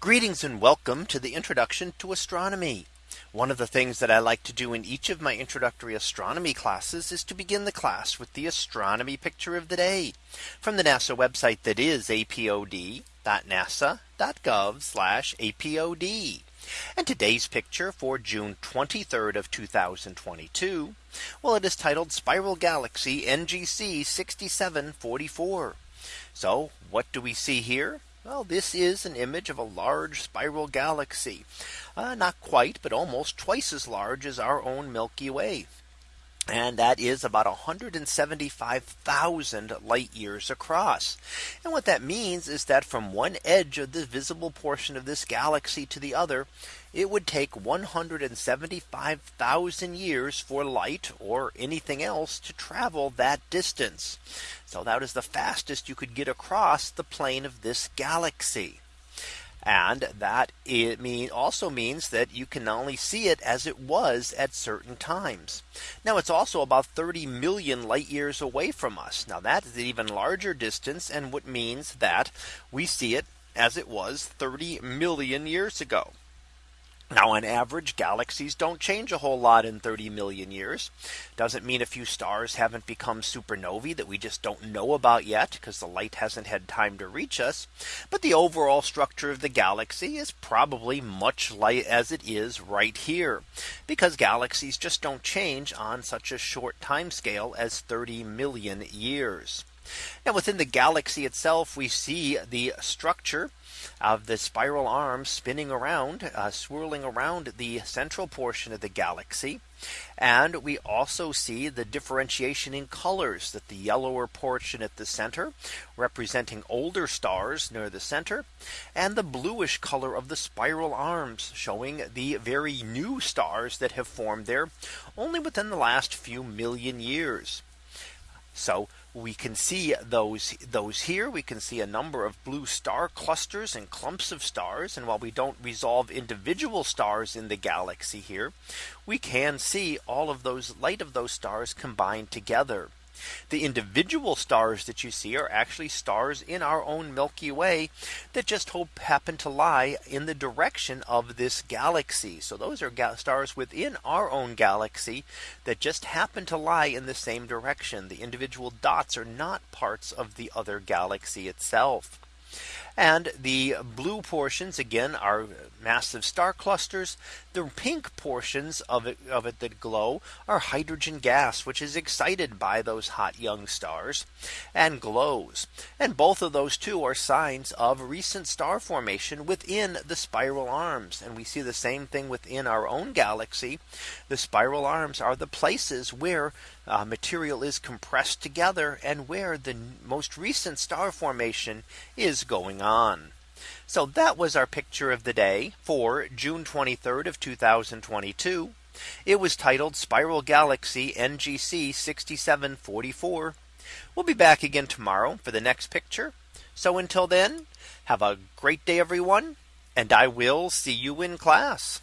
Greetings and welcome to the introduction to astronomy. One of the things that I like to do in each of my introductory astronomy classes is to begin the class with the astronomy picture of the day from the NASA website that is apod.nasa.gov apod. And today's picture for June 23rd of 2022. Well, it is titled Spiral Galaxy NGC 6744. So what do we see here? Well, this is an image of a large spiral galaxy. Uh, not quite, but almost twice as large as our own Milky Way. And that is about 175,000 light years across. And what that means is that from one edge of the visible portion of this galaxy to the other, it would take 175,000 years for light or anything else to travel that distance. So that is the fastest you could get across the plane of this galaxy. And that it mean also means that you can only see it as it was at certain times. Now it's also about 30 million light years away from us. Now that is an even larger distance and what means that we see it as it was 30 million years ago. Now on average galaxies don't change a whole lot in 30 million years. Doesn't mean a few stars haven't become supernovae that we just don't know about yet because the light hasn't had time to reach us. But the overall structure of the galaxy is probably much light as it is right here because galaxies just don't change on such a short time scale as 30 million years. Now within the galaxy itself, we see the structure of the spiral arms spinning around uh, swirling around the central portion of the galaxy. And we also see the differentiation in colors that the yellower portion at the center representing older stars near the center and the bluish color of the spiral arms showing the very new stars that have formed there only within the last few million years. So we can see those those here. We can see a number of blue star clusters and clumps of stars. And while we don't resolve individual stars in the galaxy here we can see all of those light of those stars combined together the individual stars that you see are actually stars in our own Milky Way that just hope happen to lie in the direction of this galaxy. So those are stars within our own galaxy that just happen to lie in the same direction. The individual dots are not parts of the other galaxy itself. And the blue portions again are massive star clusters. The pink portions of it of it that glow are hydrogen gas, which is excited by those hot young stars and glows. And both of those two are signs of recent star formation within the spiral arms. And we see the same thing within our own galaxy. The spiral arms are the places where uh, material is compressed together and where the most recent star formation is going on. So that was our picture of the day for June 23rd of 2022. It was titled Spiral Galaxy NGC 6744. We'll be back again tomorrow for the next picture. So until then, have a great day, everyone, and I will see you in class.